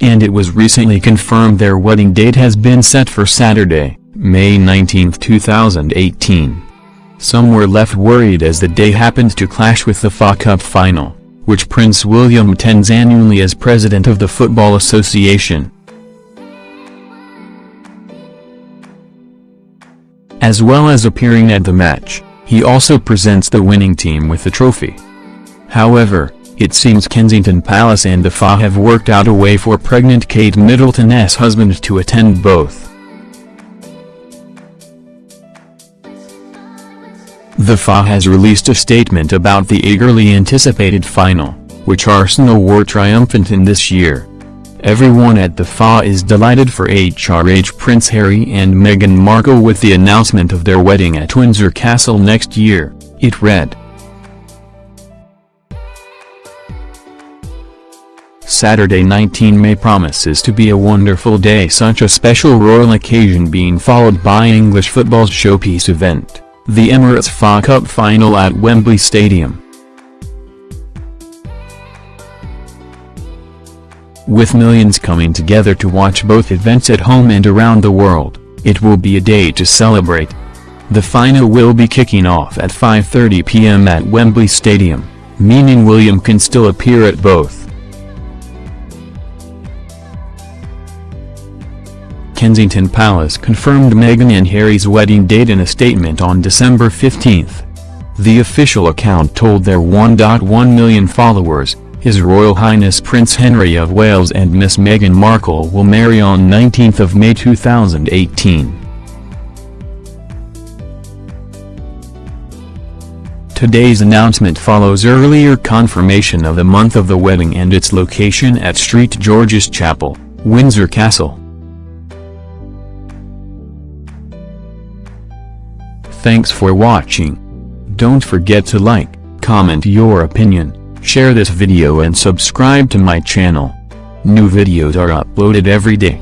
and it was recently confirmed their wedding date has been set for Saturday, May 19, 2018. Some were left worried as the day happened to clash with the FA Cup final, which Prince William attends annually as president of the Football Association. As well as appearing at the match, he also presents the winning team with the trophy. However, it seems Kensington Palace and the FA have worked out a way for pregnant Kate Middleton's husband to attend both. The FA has released a statement about the eagerly anticipated final, which Arsenal were triumphant in this year. Everyone at the FA is delighted for HRH Prince Harry and Meghan Markle with the announcement of their wedding at Windsor Castle next year, it read. Saturday 19 May promises to be a wonderful day such a special royal occasion being followed by English football's showpiece event the Emirates FA Cup final at Wembley Stadium. With millions coming together to watch both events at home and around the world, it will be a day to celebrate. The final will be kicking off at 5.30 p.m. at Wembley Stadium, meaning William can still appear at both. Kensington Palace confirmed Meghan and Harry's wedding date in a statement on December 15. The official account told their 1.1 million followers, His Royal Highness Prince Henry of Wales and Miss Meghan Markle will marry on 19 May 2018. Today's announcement follows earlier confirmation of the month of the wedding and its location at St George's Chapel, Windsor Castle. Thanks for watching. Don't forget to like, comment your opinion, share this video and subscribe to my channel. New videos are uploaded every day.